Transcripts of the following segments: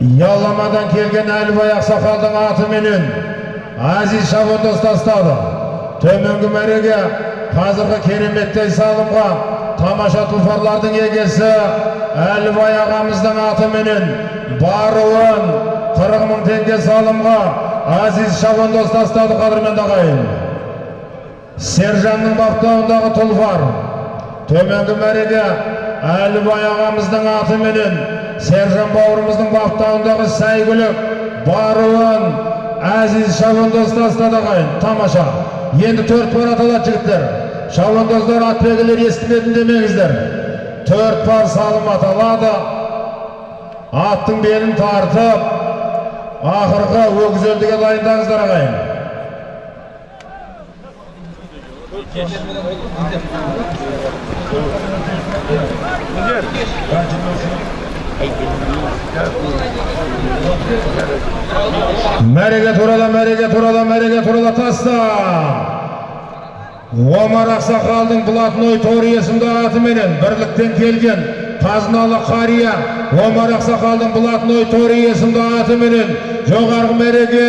Яламадан келген Әлібай Ақсақалдың атыменен Азиз Шабандоз тастады. Төменгі мәреге қазіргі кереметтей салымға тамаша тұлпарлардың егесі Әлібай ағамыздың атыменен баруын 40 мың теңге салымға Азиз Шабандоз тастады қадірменді ағайын. Сержанның баптауындағы тұлпар төменгі мәреге Әлібай ағамыздың атыменен Сержан бауырымыздың баптауындағы сәйгүлік баруын Әзиз Шабандоз тастады ағайын. Тамаша. Енді төрт пар аталады жігіттер. Шабандоздар атбегілер естімедім демеңіздер. Төрт пар салым аталады аттың белін тартып ақырғы өгізелдіге дайындаңыздар ағайын. Мәреге турала мәреге турала мәреге турала таста омар ақсақалдың блатной тори есімді атыменен бірліктен келген қазыналы қария омар ақсақалдың блатной тори есімді атыменен жоғарғы мәреге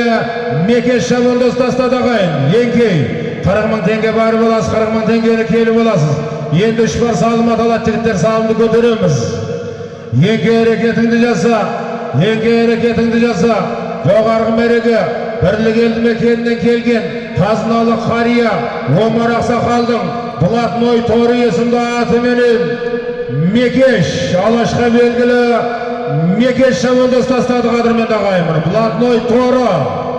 мекеш шабандоз тастады ағайын еңкей қырық мың теңге барып аласыз қырық мың теңгені келіп аласыз енді үш бар салым аталады жігіттер салымды көтереміз еңке әрекетіңді жаса еңке әрекетіңді жаса жоғарғы мәреге бірлік елді мекенінен келген қазыналы қария омар ақсақалдың блатной торы есімді атыменен мекеш алашқа белгілі мекеш шабандоз тастады қадірменді ағайын блатной торы